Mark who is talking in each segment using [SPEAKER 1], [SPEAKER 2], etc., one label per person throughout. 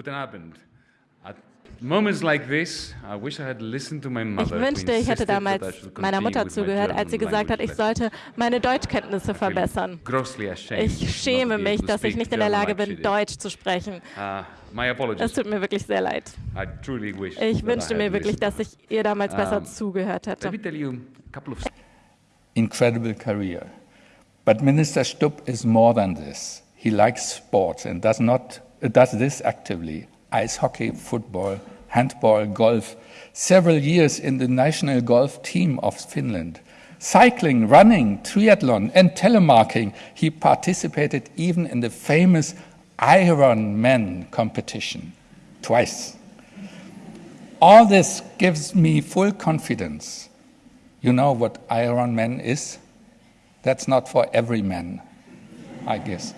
[SPEAKER 1] Guten Abend. At moments like this, I wish I had listened to my
[SPEAKER 2] Ich
[SPEAKER 1] mother. who
[SPEAKER 2] wünschte, ich hätte
[SPEAKER 1] insisted that I
[SPEAKER 2] damals
[SPEAKER 1] should
[SPEAKER 2] meiner Mutter zugehört, als sie
[SPEAKER 1] German
[SPEAKER 2] gesagt hat, ich sollte meine Deutschkenntnisse verbessern. Ich
[SPEAKER 1] not
[SPEAKER 2] schäme mich,
[SPEAKER 1] able to
[SPEAKER 2] dass ich
[SPEAKER 1] speak
[SPEAKER 2] nicht in der
[SPEAKER 1] German
[SPEAKER 2] Lage bin. Deutsch zu sprechen.
[SPEAKER 1] My
[SPEAKER 2] Es tut mir wirklich sehr leid.
[SPEAKER 1] I truly wish
[SPEAKER 2] Ich
[SPEAKER 1] that I
[SPEAKER 2] wünschte
[SPEAKER 1] had
[SPEAKER 2] mir wirklich,
[SPEAKER 1] listened.
[SPEAKER 2] dass ich ihr damals besser zugehört hätte.
[SPEAKER 3] incredible career. But Minister Stubb is more than this. He likes sports and does, not, does this actively ice hockey, football, handball, golf, several years in the national golf team of Finland. Cycling, running, triathlon, and telemarking. He participated even in the famous Ironman competition twice. All this gives me full confidence. You know what Iron Man is? That's not for every man, I guess.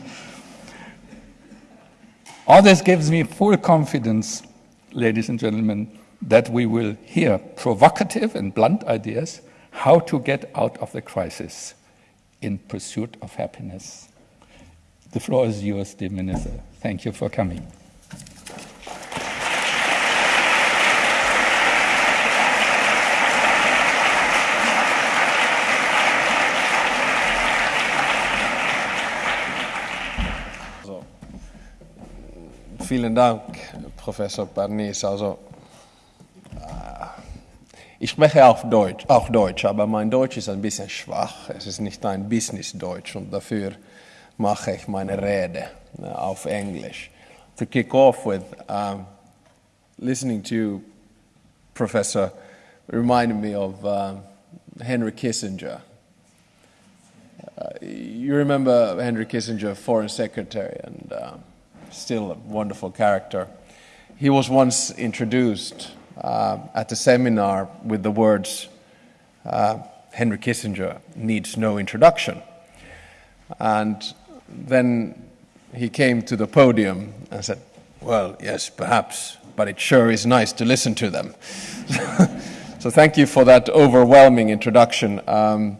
[SPEAKER 3] All this gives me full confidence, ladies and gentlemen, that we will hear provocative and blunt ideas how to get out of the crisis in pursuit of happiness. The floor is yours, dear Minister. Thank you for coming.
[SPEAKER 4] Vielen Dank, Professor Bernice. Also, äh, ich spreche auch Deutsch, auch Deutsch, aber mein Deutsch ist ein bisschen schwach. Es ist nicht ein Business-Deutsch und dafür mache ich meine Rede äh, auf Englisch. To kick off with, um, listening to Professor reminded me of um, Henry Kissinger. Uh, you remember Henry Kissinger, Foreign Secretary, and uh, still a wonderful character. He was once introduced uh, at a seminar with the words, uh, Henry Kissinger needs no introduction. And then he came to the podium and said, Well, yes, perhaps, but it sure is nice to listen to them. so thank you for that overwhelming introduction. Um,